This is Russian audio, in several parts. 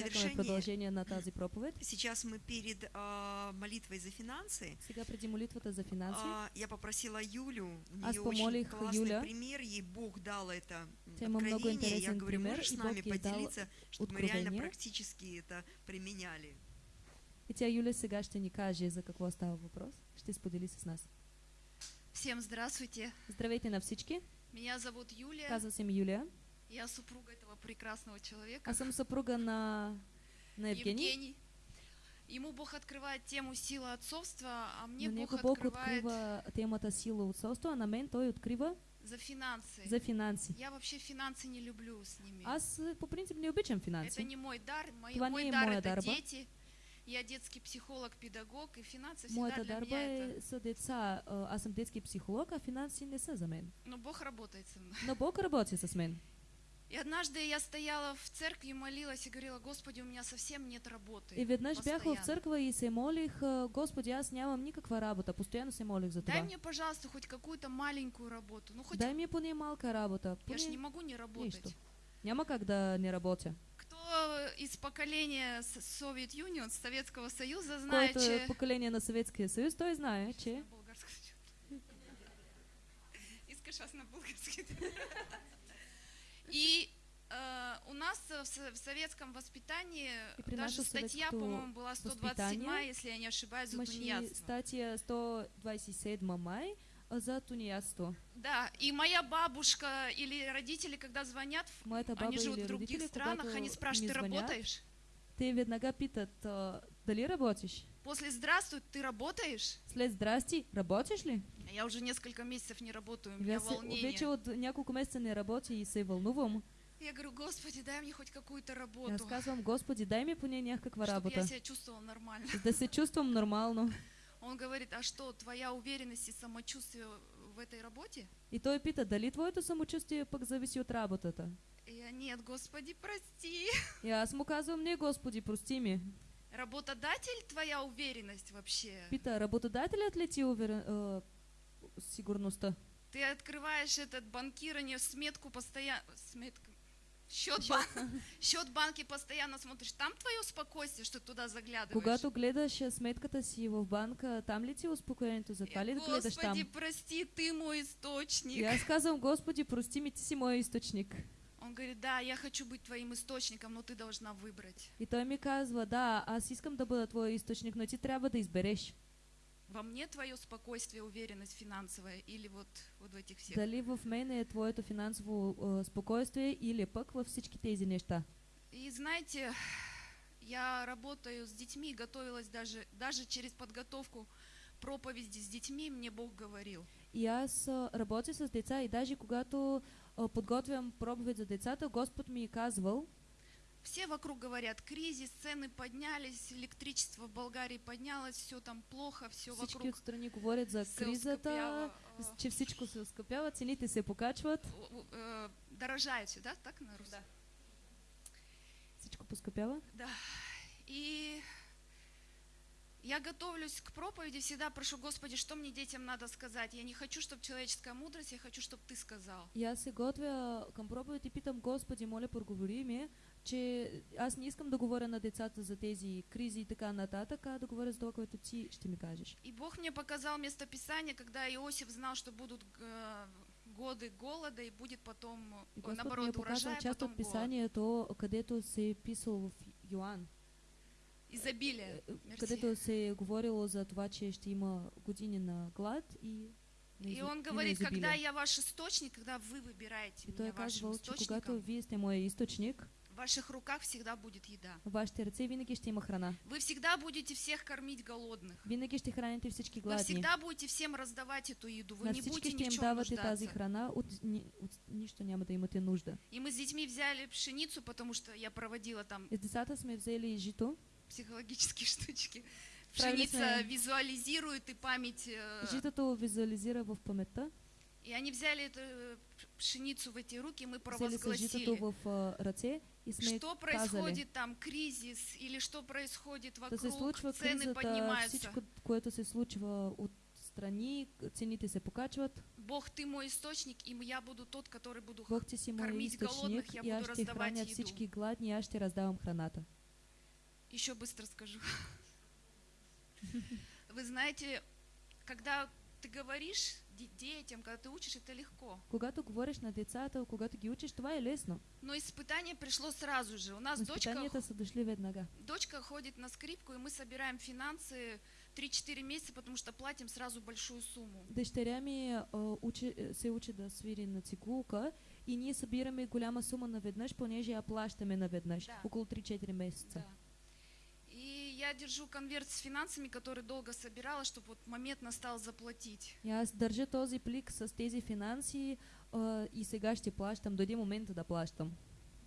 Завершение, продължение на тази проповед. сейчас мы перед а, молитвой за финансы. Сега преди молитвата за финанси, а, я попросила Юлю, у Аз нее очень классный Юля. пример, ей Бог дал это Тя много откровение. Я говорю, пример, можешь с и нами Бог ей дал поделиться, чтобы мы реально практически это применяли. и тя Юля сега ще ни каже за какво става въпрос. Ще сподели с нас. Всем здравствуйте. Здравейте на всички, Меня зовут Юлия. казвам се Юлия. Я супруга этого прекрасного человека. Аз съм съпруга на, на Евгений. Евгений. Ему Бог открывает тему сила отцовства, а мне Бог Бог открывает открива темата сила отцовство, а на мен той открива за финансы. за финанси. Я вообще финансы не люблю с ними. Аз по принцип не обичам Это финанси. не мой дар. Мой, Това мой дар это дарба. дети. Я детский психолог, педагог, и финансы всегда Моята для меня это... са деца. А, Аз съм детски психолог, а финанси не са за мен. Но Бог работает со мной. Но Бог работи с мен. И однажды я стояла в церкви молилась и говорила, Господи, у меня совсем нет работы. И веднъж бях в църква и се молих, а, Господи, аз нямам никаква работа. Постоянно се молих за Дай това. мне, пожалуйста, хоть какую-то маленькую работу. Ну, хоть Дай ми поне малка работа. я же не Поне могу не работать. нищо. Няма как да не работя. Кто из поколения Совет Юнион, Советского Союза, знает, Който че... поколение на Съветския съюз, той знае, че. Искаш аз на български? И э, у нас в, с- в советском воспитании И даже статья, по-моему, была 127, воспитании если я не ошибаюсь, за тунеядство. статия 127 май а, за тунеядство. Да, и моя бабушка или родители, когда звонят, они живут в других странах, они спрашивают, ты работаешь? Те веднага питат, дали работиш? После «Здравствуй, ты работаешь?» След здрасти, работиш ли? А Я уже несколько месяцев не работаю, у И меня аз волнение. вече от няколко месеца не работя и се вълнувам. Я говорю, Господи, дай мне хоть какую-то И аз работу, казвам, Господи, дай ми поне някаква чтобы я работа, себя чувствовала нормально. да се чувствам нормално. Он говорит, а что, твоя уверенность и самочувствие в этой работе? И той пита, дали твоето самочувствие пък зависи от работата? И я, нет, Господи, прости. И аз му казвам, не, Господи, прости ми. Работодатель твоя уверенность вообще? Пита, работодателят ли ти уверен, а, сигурността? Ты открываешь этот банкирование, сметку постоянно... Сметка... Счет, Счет. бан- счет банки постоянно смотришь. Там твое спокойствие, что туда заглядываешь? Когато гледаш а, сметката си в банка, там ли ти успокоението? За това Я, ли да гледаш Господи, там? прости, ты мой источник. Аз казвам, Господи, прости ми, ти си моят източник. Он говорит, да, я хочу быть твоим источником, но ты должна выбрать. И той ми казва, да, аз искам да бъда твой източник, но ти трябва да избереш. Во мне твое спокойствие, уверенность финансовая или вот, вот в этих всех. Дали в мен е твоето финансово а, спокойствие или пък във всички тези неща. И знаете, я работаю с детьми, готовилась даже, даже через подготовку проповеди с детьми, мне Бог говорил. И аз а, работя с деца и даже когато а, подготвям проповед за децата, Господ ми е казвал, Все вокруг говорят, кризис, цены поднялись, электричество в Болгарии поднялось, все там плохо, все всички вокруг отстрани говорят за кризата, а, че всичко се оскъпява, цените се покачват, э, дорожает все, да, так на русском? всичко поскъпява. Да. И я готовлюсь к проповеди, всегда прошу, Господи, что мне детям надо сказать. Я не хочу, чтобы человеческая мудрость, я хочу, чтобы Ты сказал. И аз се готвя към проповед и питам Господи, моля, проговори ми, че аз не искам да говоря на децата за тези кризи и така нататък, а да говоря за това, което ти ще ми кажеш. И Бог мне показал местописание, когда Иосиф знал, что будут э, годы голода и будет потом, И ми е наоборот, урожай, част потом от голод. писанието, където се писал в Йоан, Изобилие. е, Мерси. където се е говорило за това, че ще има години на глад и И он говорит, когда я ваш источник, когда вы выбираете И меня вашим источником, в ваших руках всегда будет еда. в вашите ръце винаги ще има храна. Вы всегда будете всех кормить голодных. Винаги ще храните всички Вы гладни. всегда будете всем раздавать эту еду. Вы На не будете ни в чем давате тази нуждаться. храна, от, ни, от нищо няма да имате нужда. И мы с детьми взяли пшеницу, потому что я проводила там с децата сме взели жито. Психологические штучки. Пшеница визуализирует и память. э, Житото визуализира в паметта. И они взяли эту э, пшеницу в эти руки, мы провозгласили. в а, ръце и Что происходит там, кризис, или что происходит вокруг, цены поднимаются. всичко, което се случва от страни, цените се покачват. Бог, ты мой источник, и я буду тот, который буду... Бог си кормить голодных, я и буду раздавать еду. всички гладни аз ще раздавам храната. Еще быстро скажу. Вы знаете, когда ты говоришь де- детям, когда ты учишь, это легко. Когато говориш на децата, когато ги учиш, това е лесно. Но испытание пришло сразу же. У нас дочка, изпитанията са дошли веднага. дочка ходит на скрипку, и мы собираем финансы 3-4 месяца, потому что платим сразу большую сумму. Дъщеря ми а, учи, е, се учи да свири на цигулка и ние събираме голяма сума наведнъж, понеже я плащаме наведнъж, Да. около 3-4 месеца. Да. Я держу конверт с финансами, который долго собирала, чтобы вот момент настал заплатить. Аз държа този плик с тези финанси а, и сега ще плащам, дойде момента да плащам.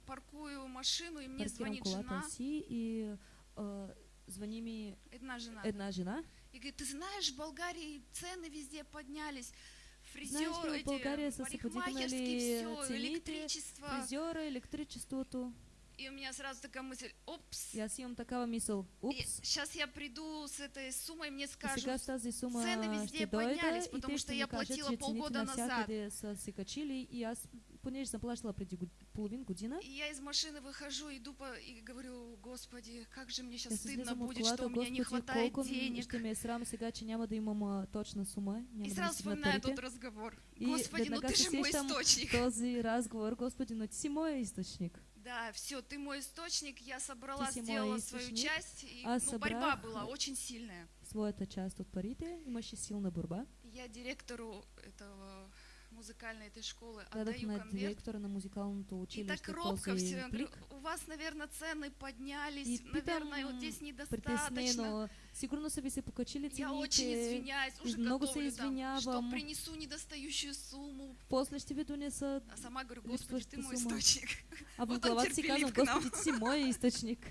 Паркую машину, и мне Паркирам звонит жена, си и а, звъни ми одна жена, една жена. и говорит, ты знаешь, в Болгарии цены везде поднялись, фризер, Знаешь в эти са се парикмахерские, все, цените, электричество. Фризьора, електричеството. И у меня сразу такая мысль, опс, аз имам такава мисъл. Упс. сейчас я приду с этой суммой, мне скажут, цены везде ще дойда поднялись, потому что я платила полгода назад. и аз, понеже год- половин година, И я из машины выхожу, иду по, и говорю, Господи, как же мне сейчас стыдно будет, что у меня не хватает денег. ще ме е срам сега, че няма да имам а, точна сума, И сразу вспоминаю тот разговор. Господи, ну ты же мой источник. този разговор, Господи, но ти си моя източник. Да, все, ты мой источник, я собрала, мой сделала свою часть. И, аз ну, борьба была очень сильная. Своята част от парите, имаше силна борба. И Я директору этого музыкальной этой школы отдаю конверт. директора на музикалното И училище так робко все. Говорю, у вас, наверное, цены поднялись, И наверное, вот здесь недостаточно. Сигурно са ви се покачили Я очень цените. извиняюсь, уже много се там, что извинявам. принесу недостающую сумму. После ще ви донеса. А сама говорю, Господи, ты Липсващата мой источник. А в главата си казвам. Господи, ти си моя източник.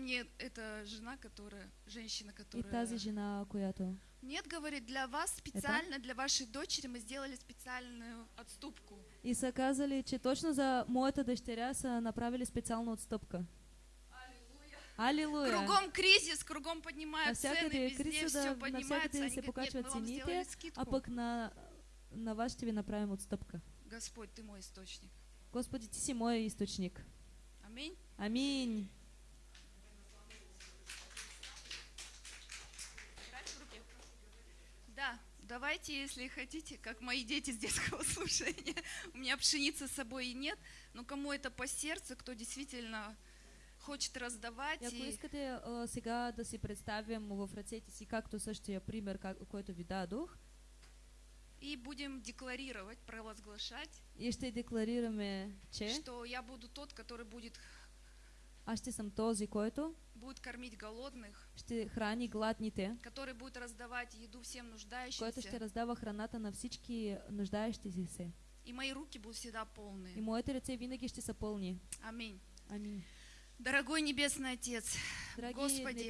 И мне эта жена, которая, женщина, И которая... тази жена, която... Нет, говорит, для вас специально, для вашей дочери мы сделали специальную отступку. И са казали, че точно за моята дъщеря са направили специална отстъпка. Алилуя! Кругом кризис, кругом поднимают цены, Навсякъде е везде все да, поднимается. навсякъде Они се говорят, нет, покачват мы вам цените, сделали скидку. а пък на, на вас ще ви направим отстъпка. Господь, ты мой источник. Господи, ти си моя източник. Аминь. Аминь. Да, давайте, если хотите, как мои дети с детского слушания. У меня пшеницы с собой и нет, но кому это по сердцу, кто действительно хочет раздавать. Ако и- искате а, сега да си представим в ръцете си, както същия пример, как, който ви дадох, И будем декларировать, провозглашать, и ще декларираме, че что я буду тот, который будет, аз ще съм този, който будет кормить голодных, ще храни гладните, который будет раздавать еду всем който нуждающимся. ще раздава храната на всички нуждаещи се. И мои руки будут всегда И полные. моите ръце винаги ще са пълни. Аминь. Аминь. Дорогой Небесный Отец, Драги Господи,